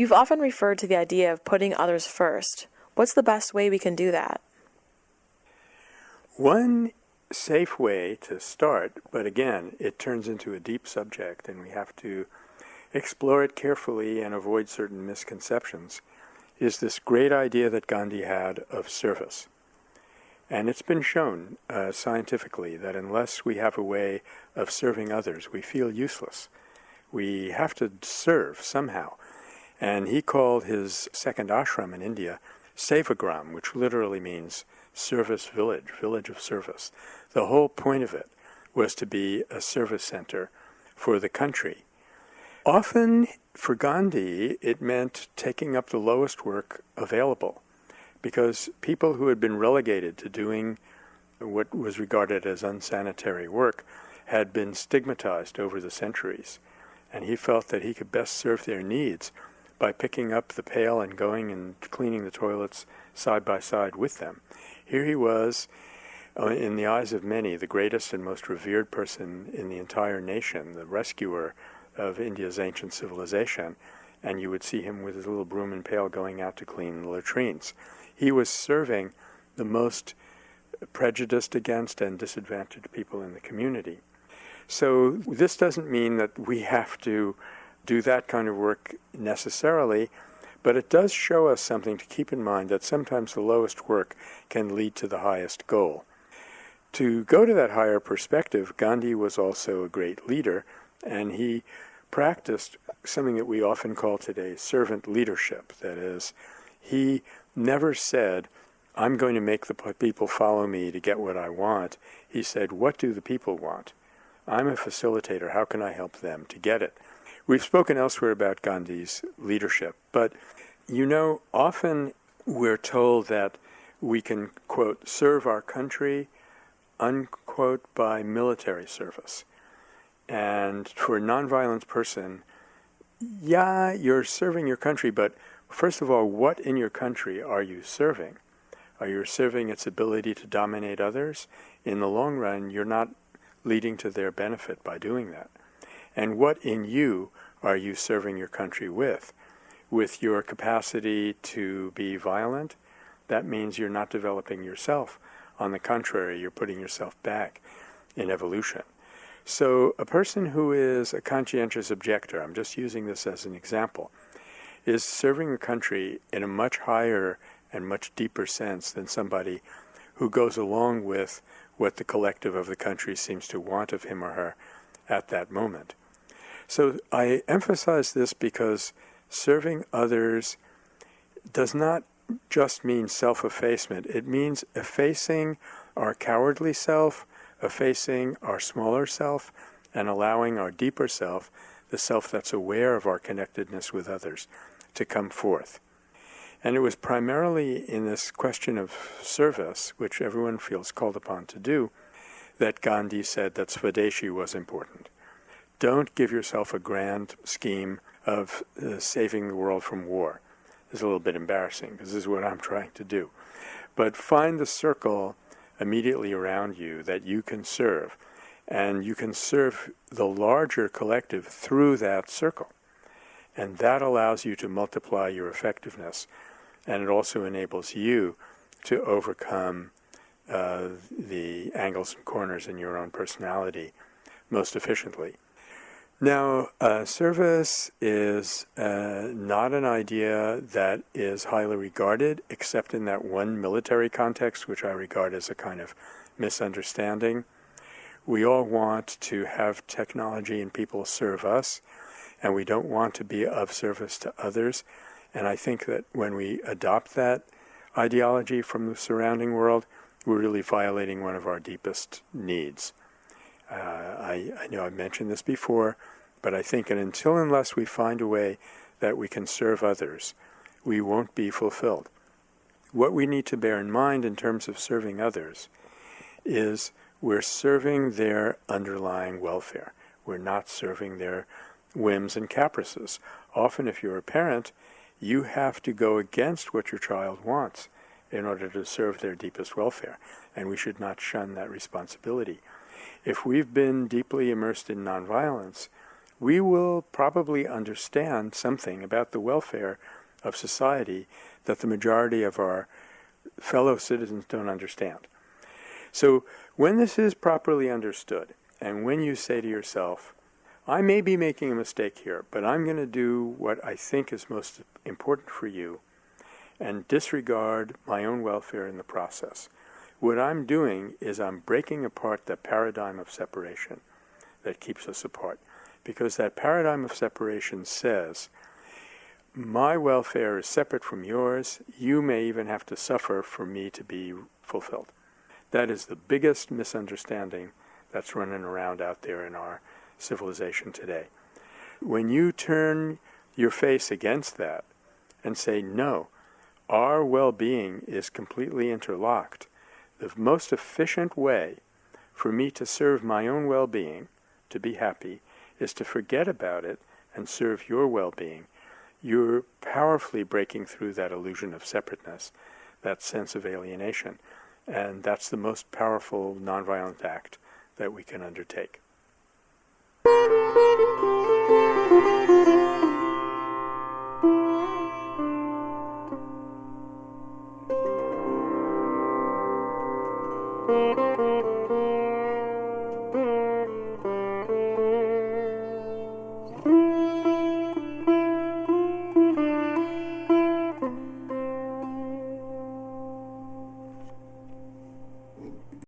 You've often referred to the idea of putting others first. What's the best way we can do that? One safe way to start, but again, it turns into a deep subject and we have to explore it carefully and avoid certain misconceptions, is this great idea that Gandhi had of service. And it's been shown uh, scientifically that unless we have a way of serving others, we feel useless. We have to serve somehow. And he called his second ashram in India Sevagram, which literally means service village, village of service. The whole point of it was to be a service center for the country. Often for Gandhi, it meant taking up the lowest work available because people who had been relegated to doing what was regarded as unsanitary work had been stigmatized over the centuries. And he felt that he could best serve their needs by picking up the pail and going and cleaning the toilets side by side with them. Here he was, uh, in the eyes of many, the greatest and most revered person in the entire nation, the rescuer of India's ancient civilization, and you would see him with his little broom and pail going out to clean the latrines. He was serving the most prejudiced against and disadvantaged people in the community. So this doesn't mean that we have to do that kind of work necessarily, but it does show us something to keep in mind that sometimes the lowest work can lead to the highest goal. To go to that higher perspective, Gandhi was also a great leader, and he practiced something that we often call today servant leadership. That is, he never said, I'm going to make the people follow me to get what I want. He said, What do the people want? I'm a facilitator. How can I help them to get it? We've spoken elsewhere about Gandhi's leadership, but you know, often we're told that we can, quote, serve our country, unquote, by military service. And for a nonviolent person, yeah, you're serving your country, but first of all, what in your country are you serving? Are you serving its ability to dominate others? In the long run, you're not leading to their benefit by doing that. And what in you are you serving your country with? With your capacity to be violent, that means you're not developing yourself. On the contrary, you're putting yourself back in evolution. So a person who is a conscientious objector, I'm just using this as an example, is serving the country in a much higher and much deeper sense than somebody who goes along with what the collective of the country seems to want of him or her at that moment. So I emphasize this because serving others does not just mean self-effacement. It means effacing our cowardly self, effacing our smaller self, and allowing our deeper self, the self that's aware of our connectedness with others, to come forth. And it was primarily in this question of service, which everyone feels called upon to do, that Gandhi said that Swadeshi was important. Don't give yourself a grand scheme of uh, saving the world from war. It's a little bit embarrassing because this is what I'm trying to do. But find the circle immediately around you that you can serve. And you can serve the larger collective through that circle. And that allows you to multiply your effectiveness. And it also enables you to overcome uh, the angles and corners in your own personality most efficiently. Now, service is uh, not an idea that is highly regarded, except in that one military context, which I regard as a kind of misunderstanding. We all want to have technology and people serve us, and we don't want to be of service to others. And I think that when we adopt that ideology from the surrounding world, we're really violating one of our deepest needs. Uh, I, I know I've mentioned this before, but I think that until unless we find a way that we can serve others, we won't be fulfilled. What we need to bear in mind in terms of serving others is we're serving their underlying welfare. We're not serving their whims and caprices. Often if you're a parent, you have to go against what your child wants in order to serve their deepest welfare, and we should not shun that responsibility. If we've been deeply immersed in nonviolence, we will probably understand something about the welfare of society that the majority of our fellow citizens don't understand. So when this is properly understood, and when you say to yourself, I may be making a mistake here, but I'm going to do what I think is most important for you and disregard my own welfare in the process. What I'm doing is I'm breaking apart the paradigm of separation that keeps us apart. Because that paradigm of separation says, my welfare is separate from yours, you may even have to suffer for me to be fulfilled. That is the biggest misunderstanding that's running around out there in our civilization today. When you turn your face against that and say, no, our well-being is completely interlocked, the most efficient way for me to serve my own well-being, to be happy, is to forget about it and serve your well-being. You're powerfully breaking through that illusion of separateness, that sense of alienation. And that's the most powerful nonviolent act that we can undertake.